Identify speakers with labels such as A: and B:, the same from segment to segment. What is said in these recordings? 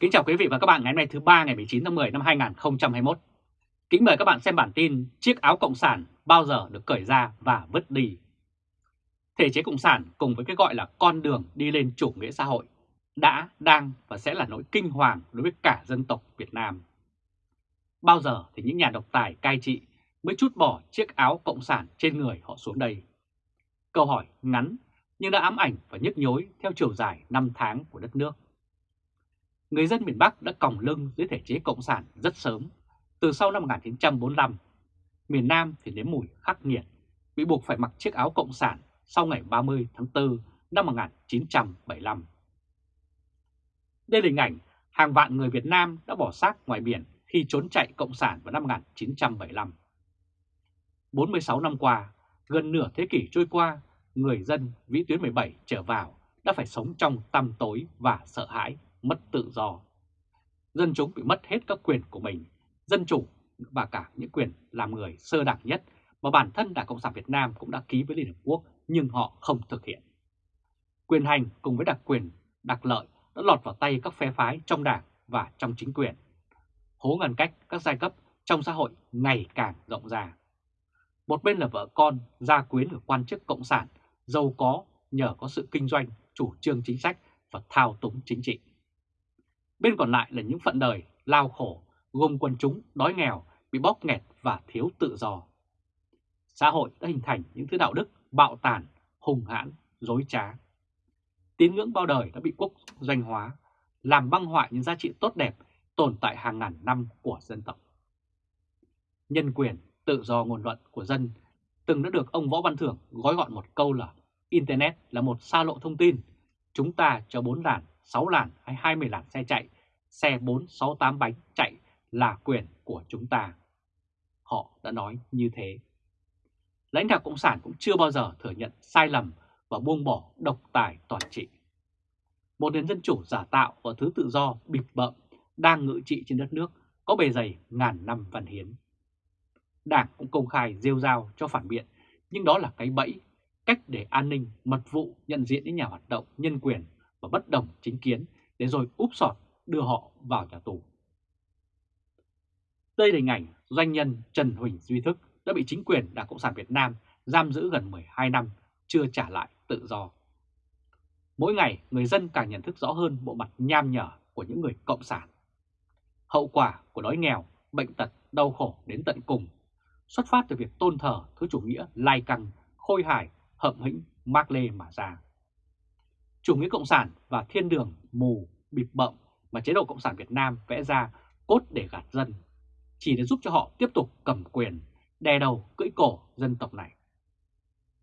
A: Kính chào quý vị và các bạn ngày hôm nay thứ ba ngày 19 tháng 10 năm 2021. Kính mời các bạn xem bản tin Chiếc áo Cộng sản bao giờ được cởi ra và vứt đi. Thể chế Cộng sản cùng với cái gọi là con đường đi lên chủ nghĩa xã hội đã, đang và sẽ là nỗi kinh hoàng đối với cả dân tộc Việt Nam. Bao giờ thì những nhà độc tài cai trị mới chút bỏ chiếc áo Cộng sản trên người họ xuống đây? Câu hỏi ngắn nhưng đã ám ảnh và nhức nhối theo chiều dài năm tháng của đất nước người dân miền Bắc đã còng lưng dưới thể chế Cộng sản rất sớm, từ sau năm 1945. Miền Nam thì nếm mùi khắc nghiệt, bị buộc phải mặc chiếc áo Cộng sản sau ngày 30 tháng 4 năm 1975. Đây là hình ảnh hàng vạn người Việt Nam đã bỏ xác ngoài biển khi trốn chạy Cộng sản vào năm 1975. 46 năm qua, gần nửa thế kỷ trôi qua, người dân vĩ tuyến 17 trở vào đã phải sống trong tăm tối và sợ hãi mất tự do. Dân chúng bị mất hết các quyền của mình, dân chủ và cả những quyền làm người sơ đẳng nhất mà bản thân Đảng Cộng sản Việt Nam cũng đã ký với Liên Hợp Quốc nhưng họ không thực hiện. Quyền hành cùng với đặc quyền, đặc lợi đã lọt vào tay các phe phái trong đảng và trong chính quyền. Hố ngăn cách các giai cấp trong xã hội ngày càng rộng ra. Một bên là vợ con, gia quyến của quan chức cộng sản, giàu có nhờ có sự kinh doanh, chủ trương chính sách và thao túng chính trị. Bên còn lại là những phận đời lao khổ, gồm quần chúng đói nghèo, bị bóp nghẹt và thiếu tự do. Xã hội đã hình thành những thứ đạo đức bạo tàn, hùng hãn, dối trá. Tín ngưỡng bao đời đã bị quốc doanh hóa, làm băng hoại những giá trị tốt đẹp tồn tại hàng ngàn năm của dân tộc. Nhân quyền, tự do ngôn luận của dân từng đã được ông Võ Văn Thưởng gói gọn một câu là Internet là một xa lộ thông tin, chúng ta cho bốn làn 6 làn hay 20 làn xe chạy, xe 4, 6, 8 bánh chạy là quyền của chúng ta. Họ đã nói như thế. Lãnh đạo Cộng sản cũng chưa bao giờ thừa nhận sai lầm và buông bỏ độc tài toàn trị. Một nền dân chủ giả tạo và thứ tự do bịp bợm đang ngự trị trên đất nước có bề dày ngàn năm văn hiến. Đảng cũng công khai rêu rao cho phản biện, nhưng đó là cái bẫy, cách để an ninh, mật vụ nhận diện những nhà hoạt động nhân quyền và bất đồng chính kiến để rồi úp sọt đưa họ vào nhà tù. Đây là hình ảnh doanh nhân Trần Huỳnh Duy Thức đã bị chính quyền Đảng Cộng sản Việt Nam giam giữ gần 12 năm, chưa trả lại tự do. Mỗi ngày, người dân càng nhận thức rõ hơn bộ mặt nham nhở của những người Cộng sản. Hậu quả của đói nghèo, bệnh tật, đau khổ đến tận cùng, xuất phát từ việc tôn thờ thứ chủ nghĩa lai căng, khôi hài, hậm hĩnh, mác lê mà ra chủ nghĩa cộng sản và thiên đường mù, bịp bậm mà chế độ Cộng sản Việt Nam vẽ ra cốt để gạt dân, chỉ để giúp cho họ tiếp tục cầm quyền, đè đầu cưỡi cổ dân tộc này.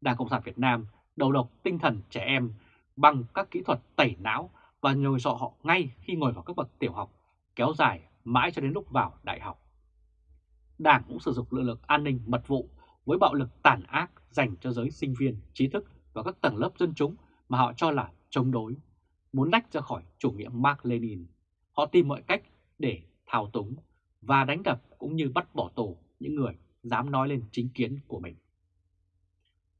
A: Đảng Cộng sản Việt Nam đầu độc tinh thần trẻ em bằng các kỹ thuật tẩy não và nhồi sọ họ ngay khi ngồi vào các bậc tiểu học, kéo dài mãi cho đến lúc vào đại học. Đảng cũng sử dụng lực lượng an ninh mật vụ với bạo lực tàn ác dành cho giới sinh viên, trí thức và các tầng lớp dân chúng mà họ cho là chống đối, muốn lách ra khỏi chủ nghĩa Mark Lenin. Họ tìm mọi cách để thao túng và đánh đập cũng như bắt bỏ tù những người dám nói lên chính kiến của mình.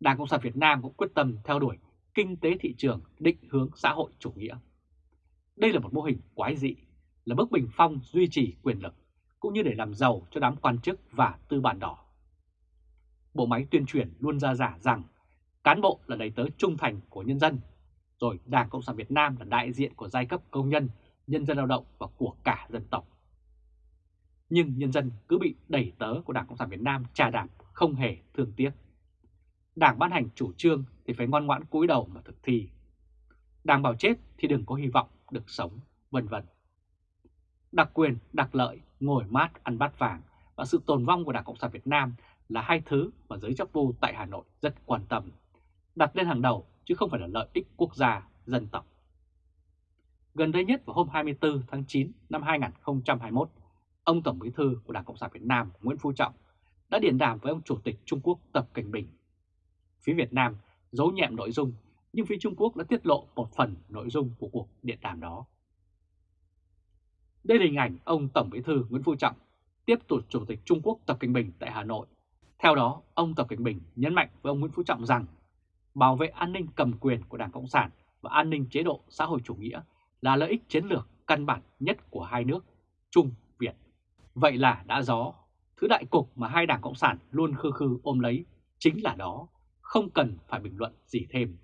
A: Đảng Cộng sản Việt Nam cũng quyết tâm theo đuổi kinh tế thị trường định hướng xã hội chủ nghĩa. Đây là một mô hình quái dị, là bước bình phong duy trì quyền lực, cũng như để làm giàu cho đám quan chức và tư bản đỏ. Bộ máy tuyên truyền luôn ra giả rằng cán bộ là đầy tớ trung thành của nhân dân rồi Đảng Cộng sản Việt Nam là đại diện của giai cấp công nhân, nhân dân lao động và của cả dân tộc. Nhưng nhân dân cứ bị đẩy tớ của Đảng Cộng sản Việt Nam trà đạp không hề thương tiếc. Đảng ban hành chủ trương thì phải ngoan ngoãn cúi đầu mà thực thi. Đảng bảo chết thì đừng có hy vọng được sống, vân vân. Đặc quyền, đặc lợi, ngồi mát ăn bát vàng và sự tồn vong của Đảng Cộng sản Việt Nam là hai thứ mà giới chấp vô tại Hà Nội rất quan tâm, đặt lên hàng đầu chứ không phải là lợi ích quốc gia, dân tộc. Gần đây nhất vào hôm 24 tháng 9 năm 2021, ông Tổng Bí thư của Đảng Cộng sản Việt Nam Nguyễn Phú Trọng đã điện đàm với ông Chủ tịch Trung Quốc Tập Cảnh Bình. Phía Việt Nam giấu nhẹm nội dung, nhưng phía Trung Quốc đã tiết lộ một phần nội dung của cuộc điện đàm đó. Đây là hình ảnh ông Tổng Bí thư Nguyễn Phú Trọng tiếp tục Chủ tịch Trung Quốc Tập Cảnh Bình tại Hà Nội. Theo đó, ông Tập Cảnh Bình nhấn mạnh với ông Nguyễn Phú Trọng rằng bảo vệ an ninh cầm quyền của Đảng Cộng sản và an ninh chế độ xã hội chủ nghĩa là lợi ích chiến lược căn bản nhất của hai nước Trung Việt. Vậy là đã gió, thứ đại cục mà hai đảng Cộng sản luôn khư khư ôm lấy chính là đó, không cần phải bình luận gì thêm.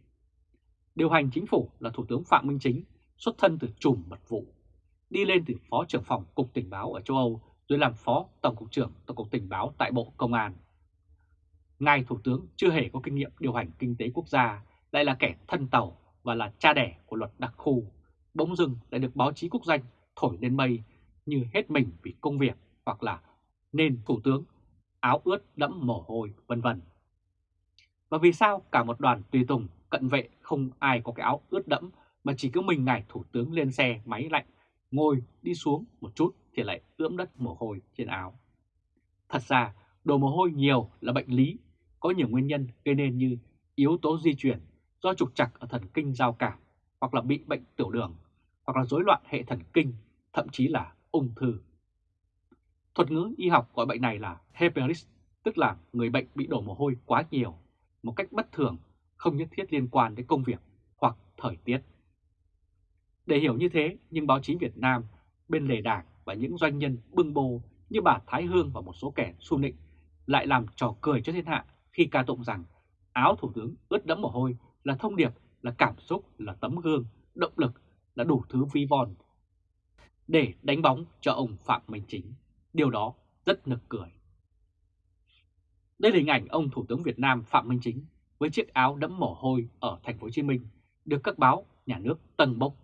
A: Điều hành chính phủ là Thủ tướng Phạm Minh Chính, xuất thân từ trùm mật vụ, đi lên từ Phó trưởng phòng Cục Tình báo ở châu Âu rồi làm Phó Tổng cục trưởng Tổng cục Tình báo tại Bộ Công an. Ngài Thủ tướng chưa hề có kinh nghiệm điều hành kinh tế quốc gia, lại là kẻ thân tàu và là cha đẻ của luật đặc khu, bỗng dưng lại được báo chí quốc danh thổi lên mây như hết mình vì công việc hoặc là nên Thủ tướng áo ướt đẫm mồ hôi vân vân. Và vì sao cả một đoàn tùy tùng cận vệ không ai có cái áo ướt đẫm mà chỉ có mình ngài Thủ tướng lên xe máy lạnh, ngồi đi xuống một chút thì lại ướm đất mồ hôi trên áo. Thật ra, đổ mồ hôi nhiều là bệnh lý, có nhiều nguyên nhân gây nên như yếu tố di chuyển do trục trặc ở thần kinh giao cảm, hoặc là bị bệnh tiểu đường, hoặc là rối loạn hệ thần kinh, thậm chí là ung thư. Thuật ngữ y học gọi bệnh này là hyperis, tức là người bệnh bị đổ mồ hôi quá nhiều, một cách bất thường, không nhất thiết liên quan đến công việc hoặc thời tiết. Để hiểu như thế, nhưng báo chí Việt Nam, bên lề đảng và những doanh nhân bưng bô như bà Thái Hương và một số kẻ xu nịnh lại làm trò cười cho thiên hạ khi ca tụng rằng áo thủ tướng ướt đẫm mồ hôi là thông điệp, là cảm xúc, là tấm gương, động lực, là đủ thứ vi von để đánh bóng cho ông Phạm Minh Chính. Điều đó rất nực cười. Đây là hình ảnh ông Thủ tướng Việt Nam Phạm Minh Chính với chiếc áo đẫm mồ hôi ở thành phố Hồ Chí Minh được các báo nhà nước tầng bốc.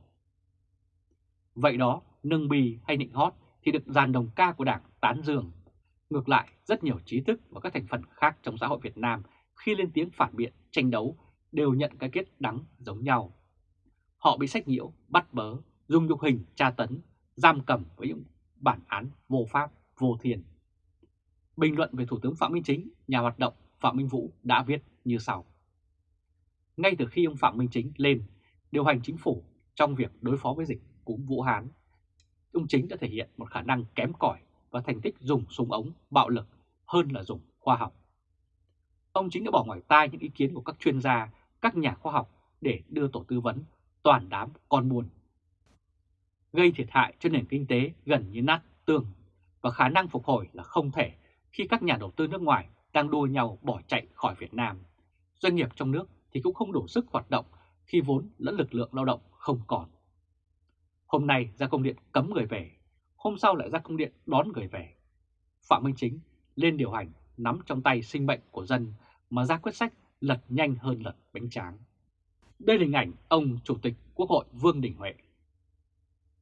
A: Vậy đó, nâng bì hay nịnh hót thì được dàn đồng ca của Đảng tán dương. Ngược lại, rất nhiều trí thức và các thành phần khác trong xã hội Việt Nam khi lên tiếng phản biện, tranh đấu đều nhận cái kết đắng giống nhau. Họ bị sách nhiễu, bắt bớ, dùng nhục hình, tra tấn, giam cầm với những bản án vô pháp, vô thiền. Bình luận về Thủ tướng Phạm Minh Chính, nhà hoạt động Phạm Minh Vũ đã viết như sau. Ngay từ khi ông Phạm Minh Chính lên điều hành chính phủ trong việc đối phó với dịch cúm Vũ Hán, ông Chính đã thể hiện một khả năng kém cỏi và thành tích dùng súng ống bạo lực hơn là dùng khoa học. Ông Chính đã bỏ ngoài tai những ý kiến của các chuyên gia, các nhà khoa học để đưa tổ tư vấn toàn đám con buồn. Gây thiệt hại cho nền kinh tế gần như nát tường và khả năng phục hồi là không thể khi các nhà đầu tư nước ngoài đang đua nhau bỏ chạy khỏi Việt Nam. Doanh nghiệp trong nước thì cũng không đủ sức hoạt động khi vốn lẫn lực lượng lao động không còn. Hôm nay ra công điện cấm người về, hôm sau lại ra công điện đón người về. Phạm Minh Chính lên điều hành nắm trong tay sinh mệnh của dân mà ra quyết sách lật nhanh hơn lật bánh tráng. Đây là hình ảnh ông Chủ tịch Quốc hội Vương Đình Huệ.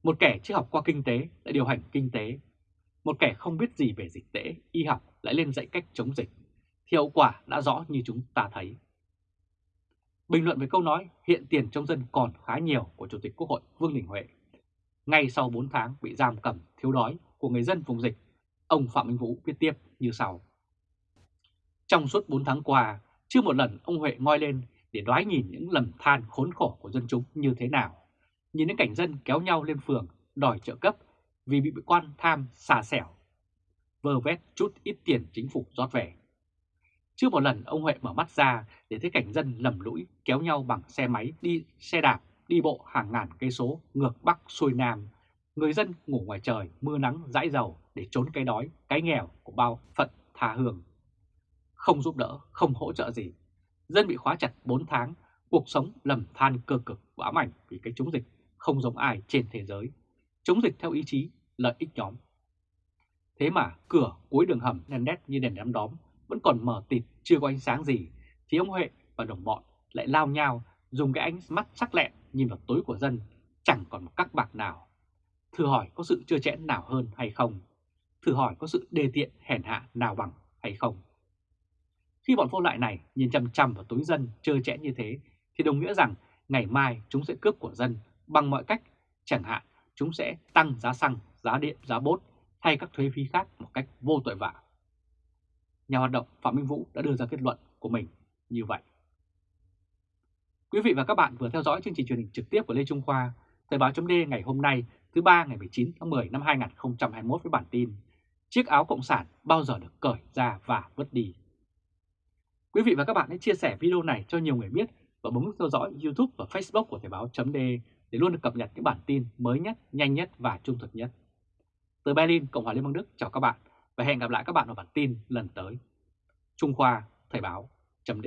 A: Một kẻ chưa học qua kinh tế lại điều hành kinh tế. Một kẻ không biết gì về dịch tễ, y học lại lên dạy cách chống dịch. Thì hậu quả đã rõ như chúng ta thấy. Bình luận về câu nói hiện tiền trong dân còn khá nhiều của Chủ tịch Quốc hội Vương Đình Huệ. Ngay sau 4 tháng bị giam cầm thiếu đói của người dân vùng dịch, ông Phạm Minh Vũ viết tiếp như sau. Trong suốt 4 tháng qua, chưa một lần ông Huệ ngoi lên để đoái nhìn những lầm than khốn khổ của dân chúng như thế nào. Nhìn những cảnh dân kéo nhau lên phường đòi trợ cấp vì bị quan tham xà xẻo, vơ vét chút ít tiền chính phủ rót về. Chưa một lần ông Huệ mở mắt ra để thấy cảnh dân lầm lũi kéo nhau bằng xe máy đi xe đạp đi bộ hàng ngàn cây số ngược Bắc xuôi Nam. Người dân ngủ ngoài trời mưa nắng dãi dầu để trốn cái đói, cái nghèo của bao phận tha hương. Không giúp đỡ, không hỗ trợ gì. Dân bị khóa chặt 4 tháng, cuộc sống lầm than cơ cực và ám ảnh vì cái chống dịch không giống ai trên thế giới. Chống dịch theo ý chí, lợi ích nhóm. Thế mà cửa cuối đường hầm đèn nét như đèn đám đóm vẫn còn mở tịt chưa có ánh sáng gì, thì ông Huệ và đồng bọn lại lao nhau dùng cái ánh mắt sắc lẹm nhìn vào tối của dân, chẳng còn một các bạc nào. Thử hỏi có sự chưa chẽn nào hơn hay không? Thử hỏi có sự đề tiện hèn hạ nào bằng hay không? Khi bọn vô lại này nhìn chăm chăm vào túi dân trơ chẽn như thế, thì đồng nghĩa rằng ngày mai chúng sẽ cướp của dân bằng mọi cách, chẳng hạn chúng sẽ tăng giá xăng, giá điện, giá bốt hay các thuế phí khác một cách vô tội vạ. Nhà hoạt động Phạm Minh Vũ đã đưa ra kết luận của mình như vậy. Quý vị và các bạn vừa theo dõi chương trình truyền hình trực tiếp của Lê Trung Khoa, Thời báo chấm ngày hôm nay thứ ba ngày 19 tháng 10 năm 2021 với bản tin Chiếc áo Cộng sản bao giờ được cởi ra và vứt đi. Quý vị và các bạn hãy chia sẻ video này cho nhiều người biết và bấm nút theo dõi YouTube và Facebook của Thời báo chấm để luôn được cập nhật những bản tin mới nhất, nhanh nhất và trung thực nhất. Từ Berlin, Cộng hòa Liên bang Đức chào các bạn và hẹn gặp lại các bạn ở bản tin lần tới. Trung Khoa, Thời báo, chấm